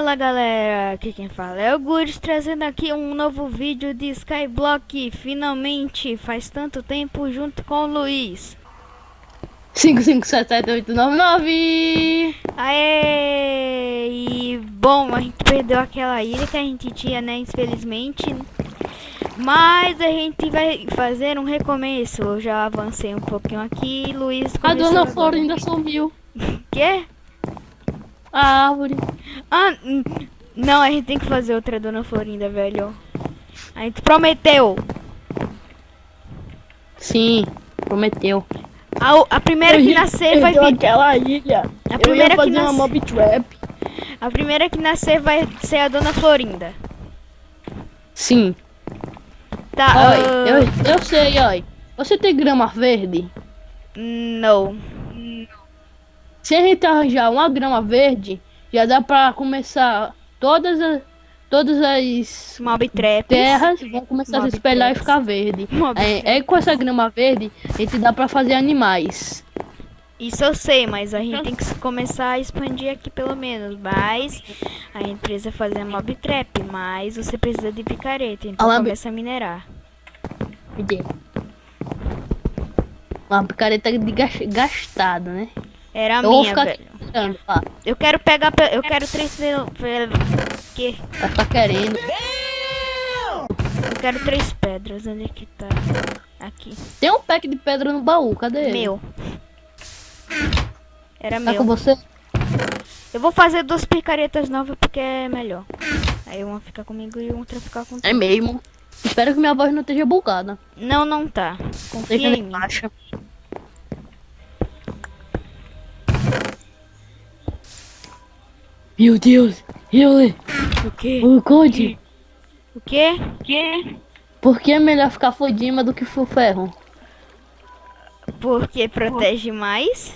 Fala galera, aqui quem fala é o Gures trazendo aqui um novo vídeo de Skyblock Finalmente, faz tanto tempo junto com o Luiz. 5577899 Aê! E bom, a gente perdeu aquela ilha que a gente tinha, né, infelizmente. Mas a gente vai fazer um recomeço, eu já avancei um pouquinho aqui, Luiz A dona Florinda sumiu. Quê? A árvore Ah, não, a gente tem que fazer outra Dona Florinda, velho. A gente prometeu. Sim, prometeu. A, a primeira que nascer vai vir. aquela ilha. A primeira eu ia fazer que uma nascer. mob trap. A primeira que nascer vai ser a Dona Florinda. Sim. Tá. Oi, ah, eu, eu sei, oi. Você tem grama verde? Não. Se a gente arranjar uma grama verde, já dá pra começar todas as todas as Mob Trap. terras vão começar a Mob se espelhar e traps. ficar verde. É, é com essa grama verde, a gente dá pra fazer animais. Isso eu sei, mas a gente tem que começar a expandir aqui pelo menos. Mas a gente precisa fazer a Mob Trap. Mas você precisa de picareta. Então mas- começa a minerar. Uma picareta de gas- gastada, né? Era a eu minha, velho. Eu quero pegar. pe- Eu quero três. Que? Vai ficar querendo. Eu quero três pedras. Onde é que tá? Aqui. Tem um pack de pedra no baú, cadê ele? Meu. Era Tá com meu. você? Eu vou fazer duas picaretas novas porque é melhor. Aí uma fica comigo e outra fica com É mesmo. Espero que minha voz não esteja bugada. Não, não tá. Confia Esteja em mim. baixa. Meu Deus, Yuli, O quê? o Code, O quê? O quê? por que é melhor ficar fodima do que full ferro? Porque protege mais?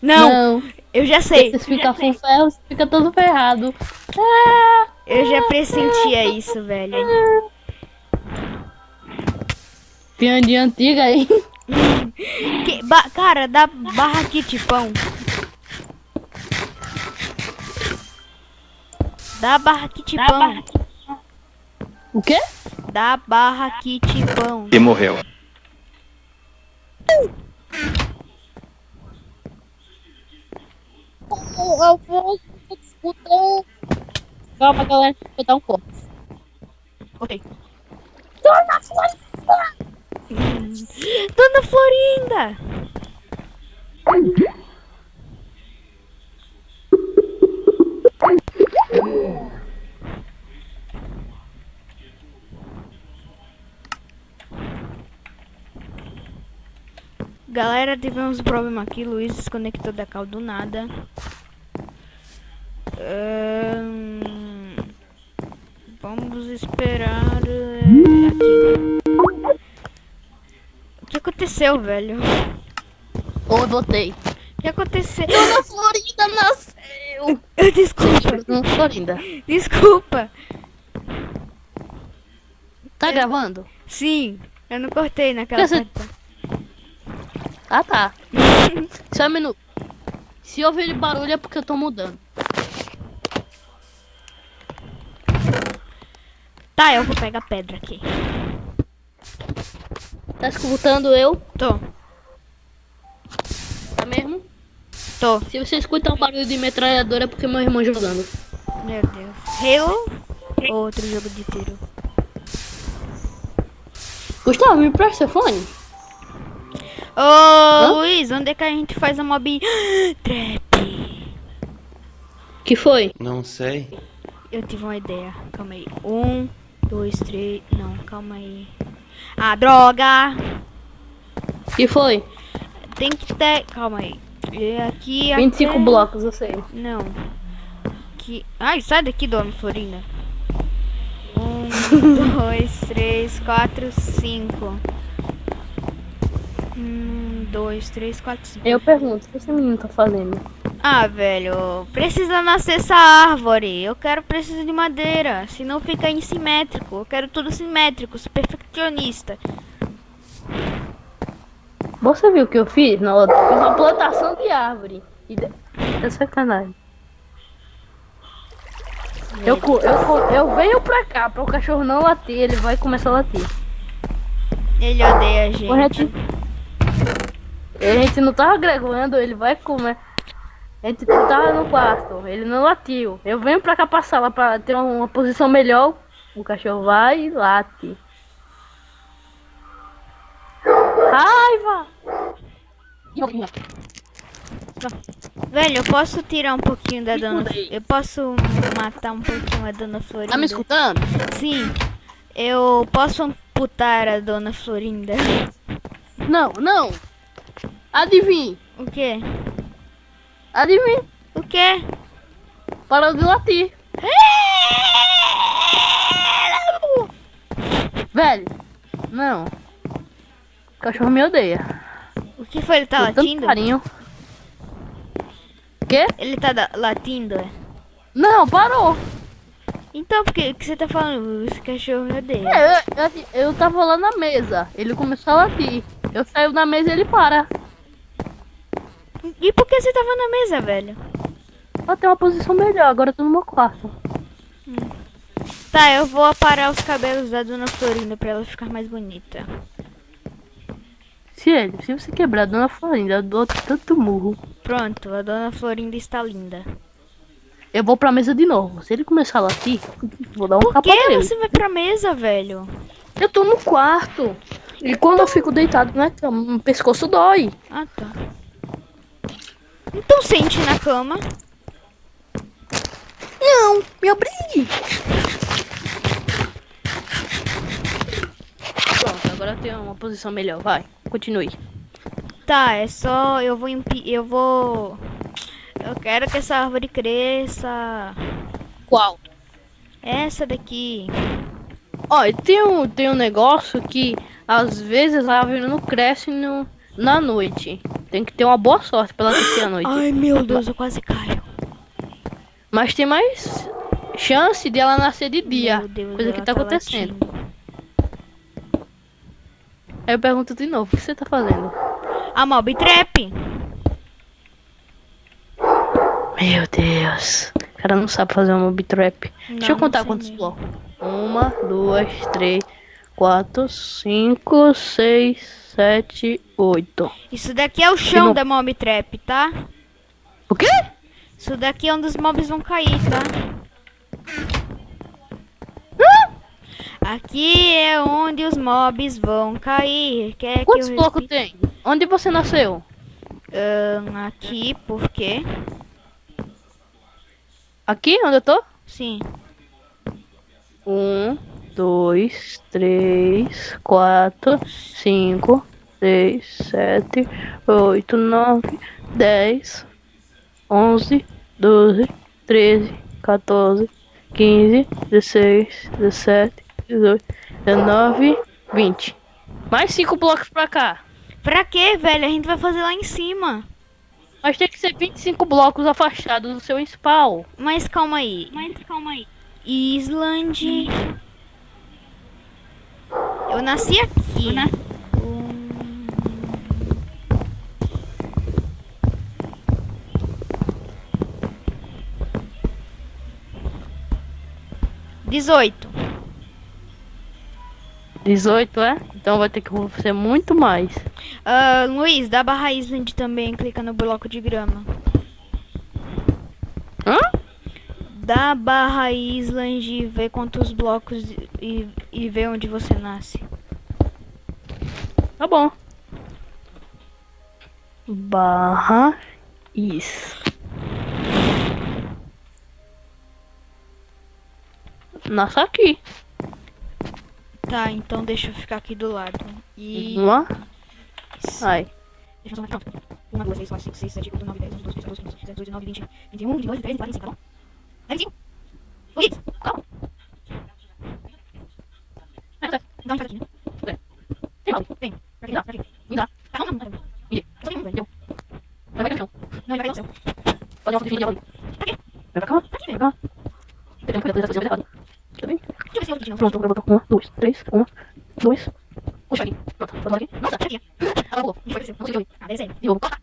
Não, eu já sei. Se ficar full ferro, você fica todo ferrado. Ah, Eu já pressentia isso, velho. piadinha antiga aí. Que- ba- cara, dá barra kit pão. Dá barra kit pão. O quê? Dá barra kit pão. e morreu. Eu vou escutar. Calma, galera, vou dar um corte. Ok. Dona Florinda! Galera, tivemos um problema aqui. Luiz desconectou da cal do nada. Vamos esperar eh, aqui. O que aconteceu, velho? Ou eu voltei. O que aconteceu? Dona Florinda nasceu. Desculpa, Dona Florinda. desculpa. Tá gravando? Sim, eu não cortei naquela Você-. Ah, tá. Só um minuto. Se ouvir barulho é porque eu tô mudando. Tá, eu vou pegar pedra aqui. Tá escutando eu? Tô, Tá mesmo? Tô. Se você escutar um barulho de metralhadora é porque meu irmão jogando. Meu Deus. Halo? Outro jogo de tiro. Gustavo, me presta seu fone? Ô, Luiz, onde é que a gente faz a mob trap? Que foi? Não sei. Eu tive uma ideia. Calma aí. Um, dois, três. Não, calma aí. Ah, droga! Que foi? Tem que ter. Calma aí. E aqui. 25 até- blocos, eu sei. Não. Que. Ai, sai daqui, dona Florinda. Um, dois, três, quatro, cinco. Um, dois, três, quatro, cinco. Eu pergunto, o que esse menino tá fazendo? Ah, velho, precisa nascer essa árvore. Eu quero preciso de madeira, senão fica insimétrico. Eu quero tudo simétrico, sou perfeccionista. Você viu o que eu fiz na outra? Fiz uma plantação de árvore. E de... É sacanagem. Eu, eu, eu venho pra cá, pra o cachorro não latir, ele vai começar a latir. Ele odeia a A gente. gente, a gente não tava gregando, ele vai comer. A gente tava no quarto, ele não latiu. Eu venho pra cá pra sala pra ter uma posição melhor. O cachorro vai e late. Raiva! Velho, eu posso tirar um pouquinho da dona. Eu posso matar um pouquinho a dona Florinda? Tá me escutando? Sim. Eu posso amputar a dona Florinda. Não, não. Adivinhe, O quê? adivinhe. O quê? Parou de latir. Velho, não. O cachorro me odeia. O que foi? Ele tá tanto latindo? carinho. Quê? Ele tá latindo, é? Não, parou. Então, por que, você tá falando? Esse cachorro me odeia. É, eu, eu, eu tava lá na mesa. Ele começou a latir. Eu saio da mesa e ele para. E por que você tava na mesa, velho? Pra ter uma posição melhor. Agora eu tô no meu quarto. Tá, eu vou aparar os cabelos da dona Florinda pra ela ficar mais bonita. Se ele, se você quebrar a dona Florinda, eu dou tanto murro. Pronto, a dona Florinda está linda. Eu vou pra mesa de novo. Se ele começar a latir, vou dar um Por capa que nele. você vai pra mesa, velho? Eu tô no quarto. E quando eu fico deitado na cama, o pescoço dói. Ah, tá. Então sente na cama. Não, me obrigue. Pronto, agora eu tenho uma posição melhor. Vai, continue. Tá, é só. Eu vou. Eu vou. Eu quero que essa árvore cresça. Qual? Essa daqui. Ó, e tem um, tem um negócio que às vezes a árvore não cresce no, na noite. Tem que ter uma boa sorte pra ela crescer à noite. Ai meu Deus, eu quase caio. Mas tem mais chance de ela nascer de dia. Deus, coisa que ela tá acontecendo. Aí eu pergunto de novo, o que você tá fazendo? A mob trap. Meu Deus. O cara não sabe fazer uma mob trap. Deixa eu Não, contar não quantos mesmo. blocos. Uma, duas, três, quatro, cinco, seis, sete, oito. Isso daqui é o chão não- da mob trap, tá? O quê? Isso daqui é onde os mobs vão cair, tá? Aqui é onde os mobs vão cair. Quer que Quantos blocos tem? Onde você nasceu? Ahn, aqui, por quê? Aqui, onde eu tô? Sim. Um, dois, três, quatro, cinco, seis, sete, oito, nove, dez, onze, doze, treze, 14, 15, 16, 17, 18, 19, 20. Mais cinco blocos pra cá. Pra quê, velho? A gente vai fazer lá em cima. Mas tem que ser 25 blocos afastados do seu spawn. Mas calma aí. Mas calma aí. Island. Eu nasci aqui. Hum. Dezoito. 18, é? Então vai ter que ser muito mais. Ah, Luiz, dá barra Island também, clica no bloco de grama. Hã? Dá barra Island e vê quantos blocos e, e vê onde você nasce. Tá bom. Barra is. Nossa, aqui. Tá, então deixa eu ficar aqui do lado. E. Uma. Ai. Deixa eu fazer uma conta. 1, 2, 3, 4, 5, 6, 7, 8, 9, 10, 11, 12, 13, 14, 15, 16, 17, 19, 20, 21, 22, 23, 24, 25, tá bom? Vai, 25. Luiz, calma. Dá um aqui, né? Tem balde? Tem. Pra quê? Pra quê? Me dá. Tá, não, não, não. Me Só tem um, velho. Vai pra cá. Não, ele vai no céu. Dar uma foto de vídeo Pra quê? Vai pra cá. Pra quê, Vai pra cá. Tem que fazer coisa errada. Tá bem? Deixa eu ver se eu vou Pronto, botou uma, duas, três, uma, dois. Puxa aqui. Pronto, botou aqui. Nossa, aqui. Ela pulou. Não foi descer. Não sei Ah, desenho. De novo. Tá.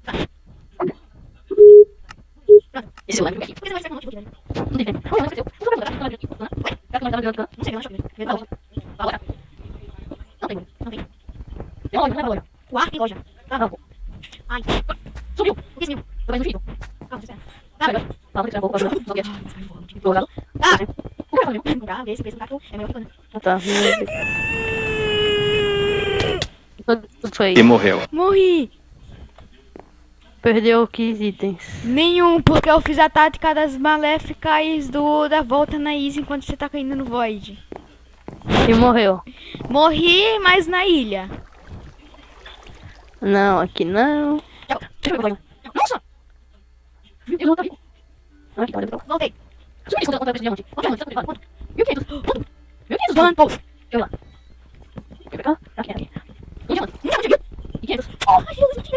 Esse é o aqui. Por que você vai ser um monte de velho? Não tem tempo. Olha, não esqueceu. Não vai lembrar. Não vai tava jogando. Não sei, eu acho que eu loja. Agora. Não tem, Não tem. Tem loja, não é loja. O ar tem loja. Tá, Não, pô. Ai, Subiu. o que sumiu? Tô mais no fito. Calma, espera. Tá, Tá, vai. Tá, vou tirar um pouco pra jogar. Só que é. Ah, Jogado. Ah! O que é Não dá, vê se fez um gato. É Ah, Tá. Foi. E morreu. Morri! Perdeu 15 itens. Nenhum, porque eu fiz a tática das maléficas do, da volta na Easy enquanto você tá caindo no Void. E morreu. Morri, mas na ilha. Não, aqui não. Eu. Nossa! Ele não tá. Ah. Voltei. Eu eu eu. Um diamante. Não, não, E quinhentos. Ele,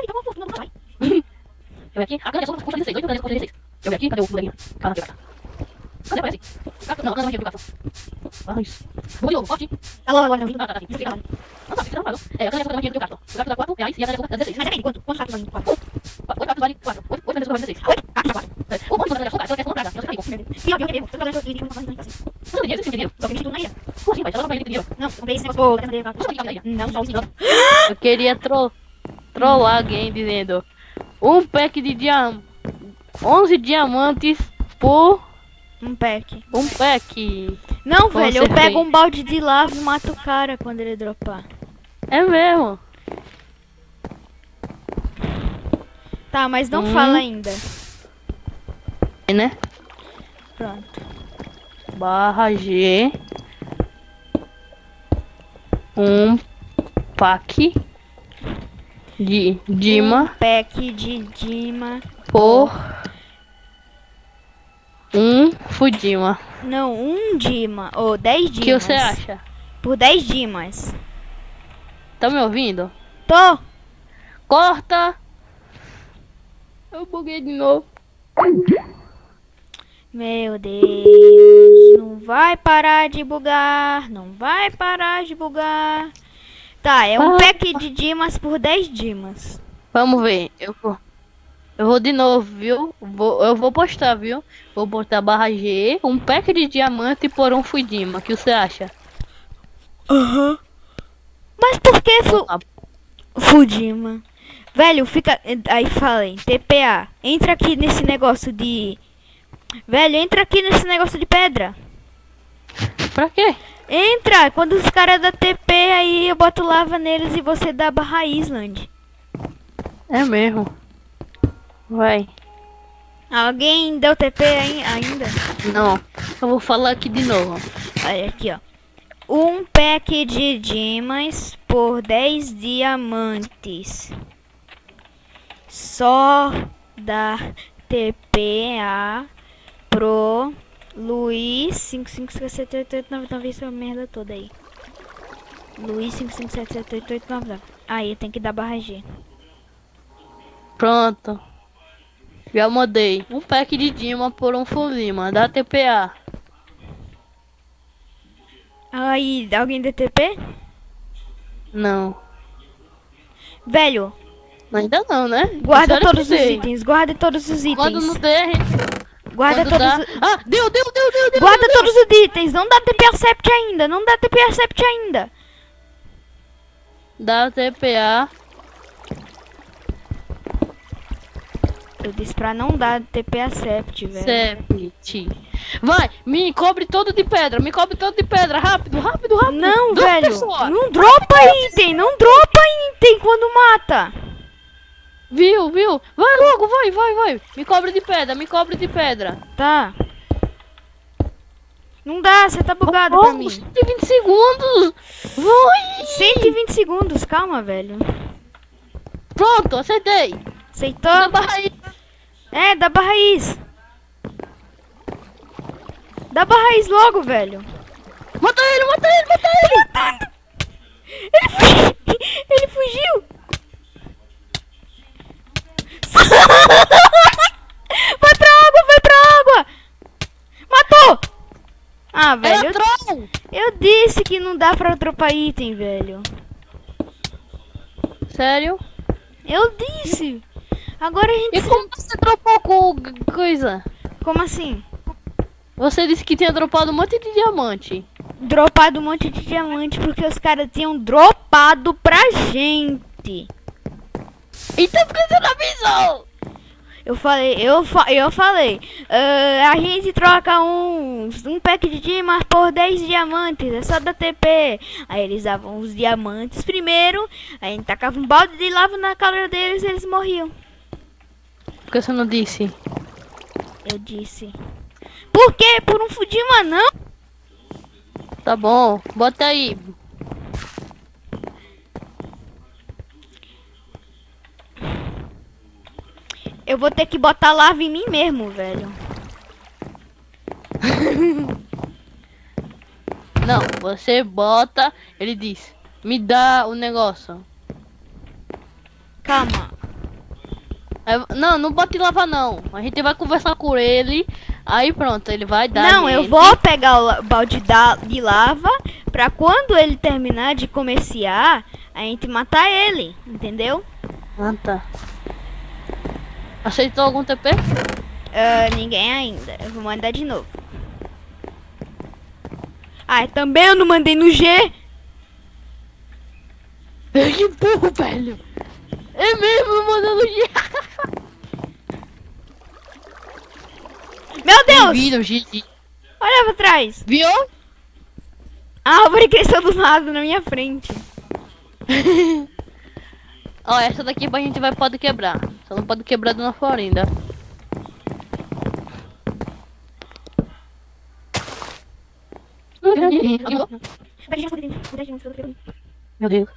tá bom, não vai. Eu aqui. A grana é só custa 16. 8 granas custa 16. Eu aqui. Cadê o Cadê? Ah. Ah, tá, tá. Tá. Tá. É, é o gato. O gato dá 4 reais e a grana é 16. Mas depende, quanto? Quantos gatos vale? Quatro. 8 gatos vale 4. 8 gatos vale 16. Oito gatos, quatro. É, O eu não faço assim. Você não tem dinheiro, você tem dinheiro. Só que eu mexi tudo na ilha. Como assim, pai? Ela não vai ter dinheiro. Não, eu comprei esse negócio. Não só um. Eu queria tro trollar alguém dizendo um pack de diam 11 diamantes por Um pack. um pack. Não, Com velho, eu pego um balde de lava e mato o cara quando ele dropar. É mesmo. Tá, mas não Hum. fala ainda. É, Né? Pronto. Barra G. Um pack de Dima Um pack de Dima. por um Fudima. Não, um Dima. Ou 10 O Dimas. que você acha? Por 10 Dimas. Tá me ouvindo? Tô. Corta! Eu buguei de novo. Meu Deus. Não vai parar de bugar. Não vai parar de bugar. Tá, é um Ah. pack de Dimas por 10 Dimas. Vamos ver. Eu vou. Eu vou de novo, viu? Vou, eu vou postar, viu? Vou botar barra G, um pack de diamante por um Fudima. O que você acha? Aham. Mas por que fu Fudima? Velho, fica. Aí falei, TPA. Entra aqui nesse negócio de. Velho, entra aqui nesse negócio de pedra. Pra quê? Entra! Quando os caras da TP aí eu boto lava neles e você dá barra Island. É mesmo. Vai. Alguém deu TP aí- ainda? Não. Eu vou falar aqui de novo. Olha aqui, ó. Um pack de dimas por 10 diamantes. Só da TPA pro Luiz 5578899 essa merda toda aí. Luiz 5578899. Aí tem que dar barra G. Pronto. Já mandei. Um pack de Dima por um Fudima. Da TPA. Aí, alguém deu TP? Não. Velho, Ainda não, né? guarda todos os itens, guarda todos os Quando não itens. der, a gente Guarda Quando todos dá... os... Ah, deu, deu, deu, deu, deu. Guarda todos os itens, não dá TP Accept ainda, não dá TP Accept ainda. Da TPA. Eu disse pra não dar TP Accept, velho. Septi. Vai, me cobre todo de pedra, me cobre todo de pedra, rápido, rápido, rápido. Não, velho, não dropa item, não dropa item quando mata. Viu, viu? Vai logo, vai, vai, vai. Me cobre de pedra, me cobre de pedra. Tá. Não dá, você tá bugado pra Oh, mim. 120 segundos. Vai. 120 segundos, calma, velho. Pronto, acertei. Aceitou? Barra aí. É, dá barra is. Dá barra is logo, velho. Mata ele, mata ele, mata ele. Ele fugiu! Ele fugiu! vai pra água, vai pra água! Matou! Ah, velho, eu, eu disse que não dá pra dropar item, velho. Sério? Eu disse! Agora a gente. E como você dropou com coisa? Como assim? Você disse que tinha dropado um monte de diamante. Dropado um monte de diamante porque os caras tinham dropado pra gente. Então por que você não avisou? Eu falei, eu, fa eu falei, ah, a gente troca uns, um pack de dimas por 10 diamantes, é só da TP. Aí eles davam os diamantes primeiro, aí a gente tacava um balde de lava na cara deles e eles morriam. Por que você não disse? Eu disse. Por quê? Por um fudima não? Tá bom, bota aí. Eu vou ter que botar lava em mim mesmo, velho. Não, você bota, ele diz, me dá o negócio. Calma. Não, não bota em lava não. A gente vai conversar com ele. Aí pronto, ele vai dar. Não, eu vou pegar o balde de lava pra quando ele terminar de comerciar, a gente matar ele, entendeu? Ah, tá. Aceitou algum TP? Ah, ninguém ainda. Eu vou mandar de novo. Ah, também eu não mandei no G. Que burro, velho. É mesmo, mandando G. Meu Deus! Viram, GG. Olha pra trás. Viu? A árvore cresceu do lado na minha frente. Ó, essa daqui a gente vai pode quebrar. Só não pode quebrar de uma florinda. Meu Deus.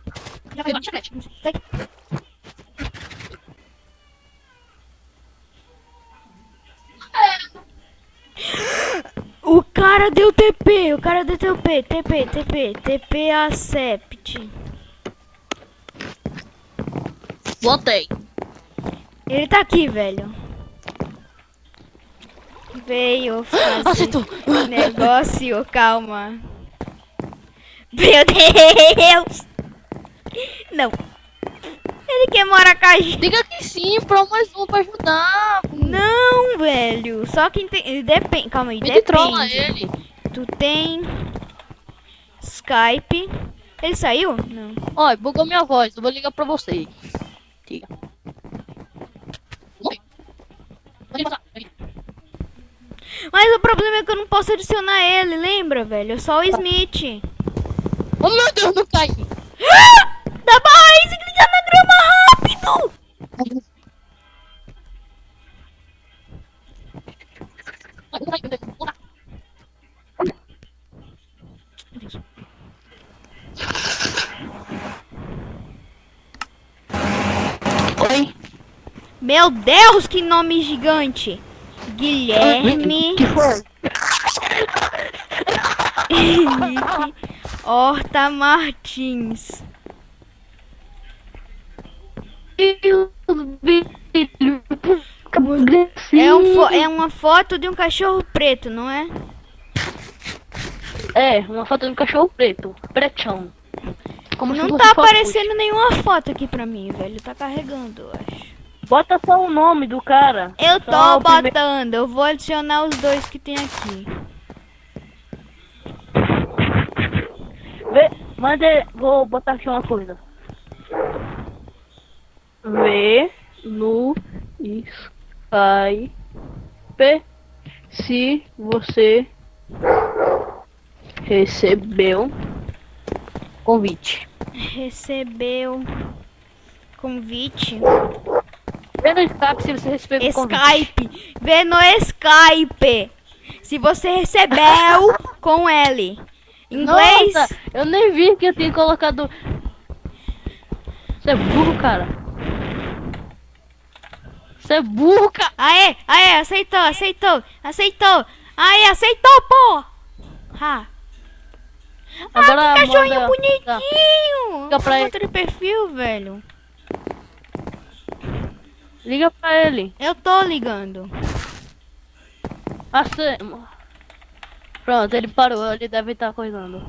O cara deu TP, o cara deu TP, TP, TP, TP Acept. Botei. Ele tá aqui, velho. Veio fazer Aceitou. negócio, calma. Meu Deus! Não. Ele quer morar com a gente. Diga que sim, pra mais um pra ajudar. Não, velho. Só quem tem. Depende. Calma aí, Me trola depende. ele. Tu tem. Skype. Ele saiu? Não. Ó, bugou minha voz. Eu vou ligar pra vocês. Diga. Mas o problema é que eu não posso adicionar ele, lembra, velho? É só o Smith. Oh meu Deus, não cai. Ah! Dá mais! Clica na grama rápido! Oi. Meu Deus, que nome gigante! Guilherme Que foi? Henrique Horta Martins. É, um é uma foto de um cachorro preto, não é? É, uma foto de um cachorro preto. Pretão. Como se Não tá aparecendo nenhuma foto aqui pra mim, velho. Tá carregando, eu acho. Bota só o nome do cara. Eu tô botando, eu vou adicionar os dois que tem aqui. Vê, manda, vou botar aqui uma coisa. Vê no Skype se você recebeu convite. Recebeu convite. Vê no Skype se você recebeu convite. Skype. Vê no Skype. Se você recebeu com L. Inglês. Nossa, eu nem vi que eu tinha colocado. Você é burro, cara. Você é burro, cara. Aê, aê, aceitou, aceitou, aceitou. Aê, aceitou, pô. Ha. Agora ah, que cachorrinho manda- bonitinho. Liga pra. Outro perfil, velho. Liga pra ele. Eu tô ligando. Assim. Pronto, ele parou, ele deve estar coisando.